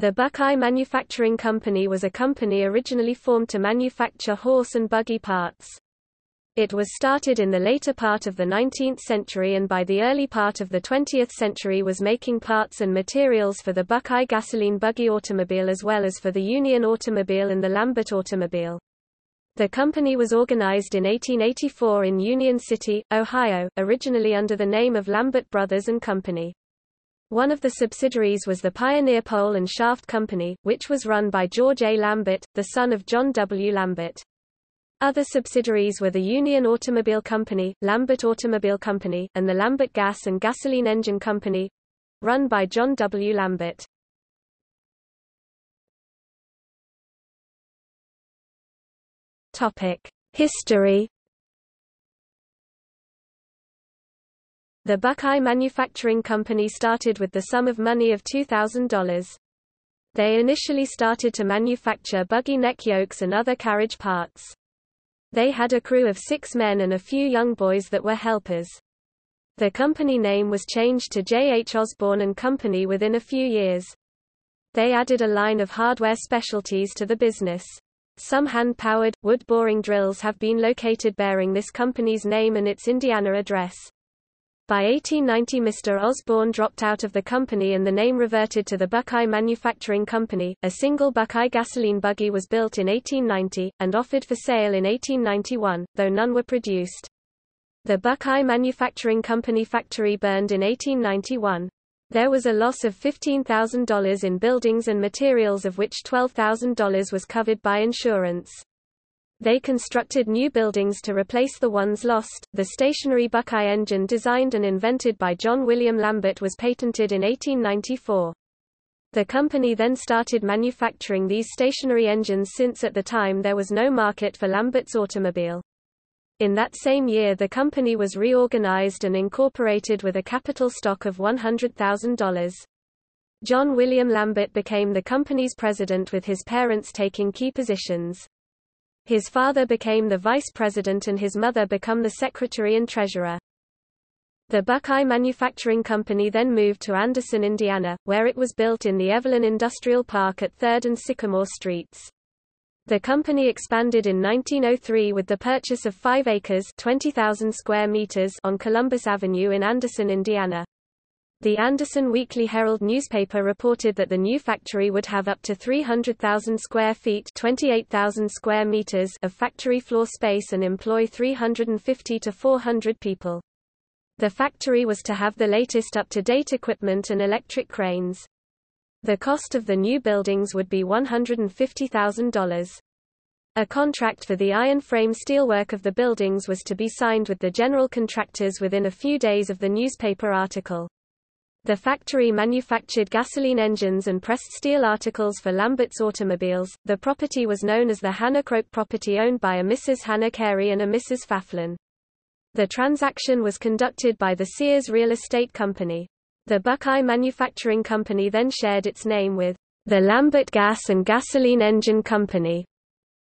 The Buckeye Manufacturing Company was a company originally formed to manufacture horse and buggy parts. It was started in the later part of the 19th century and by the early part of the 20th century was making parts and materials for the Buckeye gasoline buggy automobile as well as for the Union automobile and the Lambert automobile. The company was organized in 1884 in Union City, Ohio, originally under the name of Lambert Brothers and Company. One of the subsidiaries was the Pioneer Pole and Shaft Company, which was run by George A. Lambert, the son of John W. Lambert. Other subsidiaries were the Union Automobile Company, Lambert Automobile Company, and the Lambert Gas and Gasoline Engine Company, run by John W. Lambert. Topic: History. The Buckeye Manufacturing Company started with the sum of money of $2,000. They initially started to manufacture buggy neck yokes and other carriage parts. They had a crew of six men and a few young boys that were helpers. The company name was changed to J. H. Osborne and Company within a few years. They added a line of hardware specialties to the business. Some hand-powered, wood-boring drills have been located bearing this company's name and its Indiana address. By 1890 Mr. Osborne dropped out of the company and the name reverted to the Buckeye Manufacturing Company. A single Buckeye gasoline buggy was built in 1890, and offered for sale in 1891, though none were produced. The Buckeye Manufacturing Company factory burned in 1891. There was a loss of $15,000 in buildings and materials of which $12,000 was covered by insurance. They constructed new buildings to replace the ones lost. The stationary Buckeye engine designed and invented by John William Lambert was patented in 1894. The company then started manufacturing these stationary engines since at the time there was no market for Lambert's automobile. In that same year the company was reorganized and incorporated with a capital stock of $100,000. John William Lambert became the company's president with his parents taking key positions. His father became the vice president and his mother become the secretary and treasurer. The Buckeye Manufacturing Company then moved to Anderson, Indiana, where it was built in the Evelyn Industrial Park at 3rd and Sycamore Streets. The company expanded in 1903 with the purchase of 5 acres 20,000 square meters on Columbus Avenue in Anderson, Indiana. The Anderson Weekly Herald newspaper reported that the new factory would have up to 300,000 square feet 28,000 square meters of factory floor space and employ 350 to 400 people. The factory was to have the latest up-to-date equipment and electric cranes. The cost of the new buildings would be $150,000. A contract for the iron frame steelwork of the buildings was to be signed with the general contractors within a few days of the newspaper article. The factory manufactured gasoline engines and pressed steel articles for Lambert's automobiles. The property was known as the Hannah Croke property owned by a Mrs. Hannah Carey and a Mrs. Faflin. The transaction was conducted by the Sears Real Estate Company. The Buckeye Manufacturing Company then shared its name with the Lambert Gas and Gasoline Engine Company.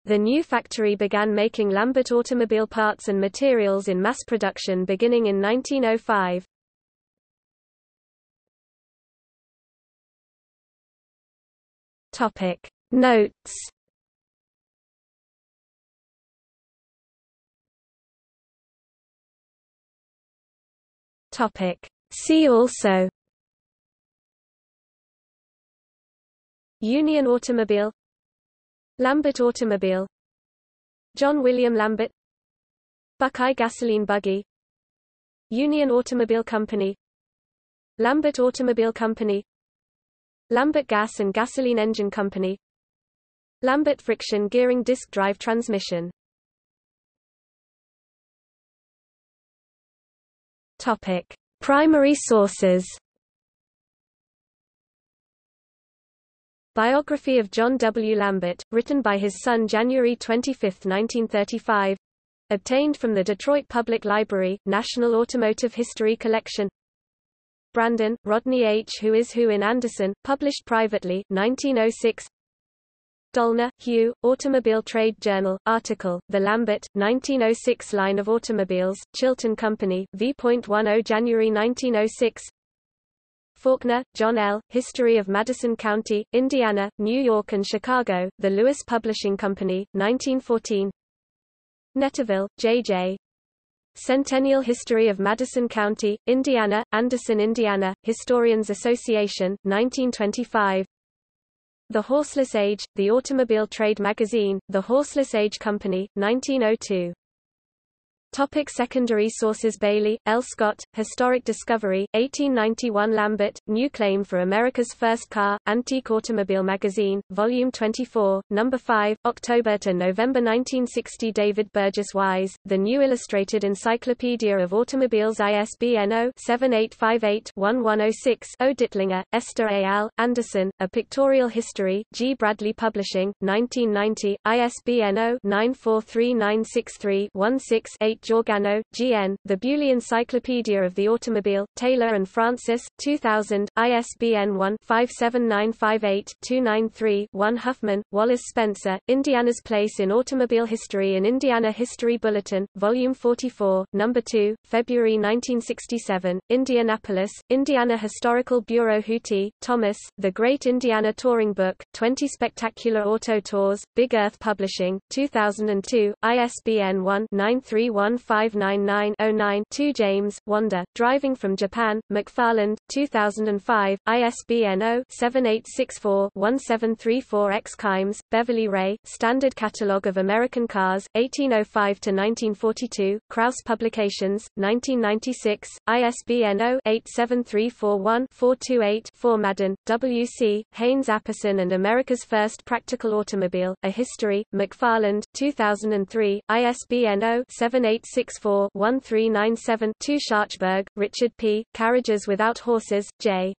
The new factory began making Lambert automobile parts and materials in mass production beginning in 1905. Topic. Notes. Topic. See also. Union Automobile. Lambert Automobile. John William Lambert. Buckeye Gasoline Buggy. Union Automobile Company. Lambert Automobile Company Lambert Gas and Gasoline Engine Company. Lambert Friction Gearing Disc Drive Transmission. Topic. Primary sources. Biography of John W. Lambert, written by his son January 25, 1935 Obtained from the Detroit Public Library, National Automotive History Collection Brandon, Rodney H. Who is Who in Anderson, published privately, 1906 Dolnar, Hugh, Automobile Trade Journal, article, The Lambert, 1906 Line of Automobiles, Chilton Company, v.10 January 1906 Forkner, John L., History of Madison County, Indiana, New York and Chicago, The Lewis Publishing Company, 1914 Netterville, J.J. Centennial History of Madison County, Indiana, Anderson, Indiana, Historians Association, 1925 The Horseless Age, The Automobile Trade Magazine, The Horseless Age Company, 1902 Topic secondary sources Bailey, L. Scott, Historic Discovery, 1891 Lambert, New Claim for America's First Car, Antique Automobile Magazine, Volume 24, No. 5, October to November 1960 David Burgess Wise, The New Illustrated Encyclopedia of Automobiles ISBN 0-7858-1106 O. Dittlinger, Esther A. Al. Anderson, A Pictorial History, G. Bradley Publishing, 1990, ISBN 0-943963-16-8 Georgano, G.N., The Beaulieu Encyclopedia of the Automobile, Taylor and Francis, 2000, ISBN 1-57958-293-1 Huffman, Wallace Spencer, Indiana's Place in Automobile History in Indiana History Bulletin, Volume 44, No. 2, February 1967, Indianapolis, Indiana Historical Bureau Huhti, Thomas, The Great Indiana Touring Book, 20 Spectacular Auto Tours, Big Earth Publishing, 2002, ISBN 1 931 1599-09 2 James, Wanda, Driving from Japan, McFarland, 2005, ISBN 0-7864-1734-X Kimes, Beverly Rae, Standard Catalogue of American Cars, 1805-1942, Krause Publications, 1996, ISBN 0-87341-428-4 Madden, W. C., Haynes Apperson and America's First Practical Automobile, A History, McFarland, 2003, ISBN 0 78 864-1397 2 Scharchburg, Richard P., Carriages Without Horses, J.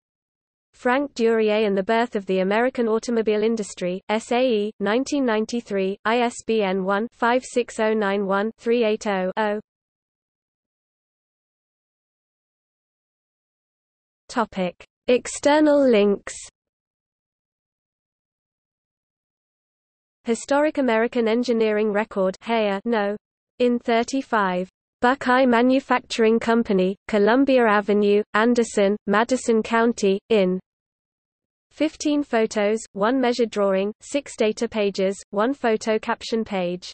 Frank Duryea and the Birth of the American Automobile Industry, SAE, 1993, ISBN 1-56091-380-0. Topic. External links Historic American Engineering Record no. In 35. Buckeye Manufacturing Company, Columbia Avenue, Anderson, Madison County, in 15 photos, 1 measured drawing, 6 data pages, 1 photo caption page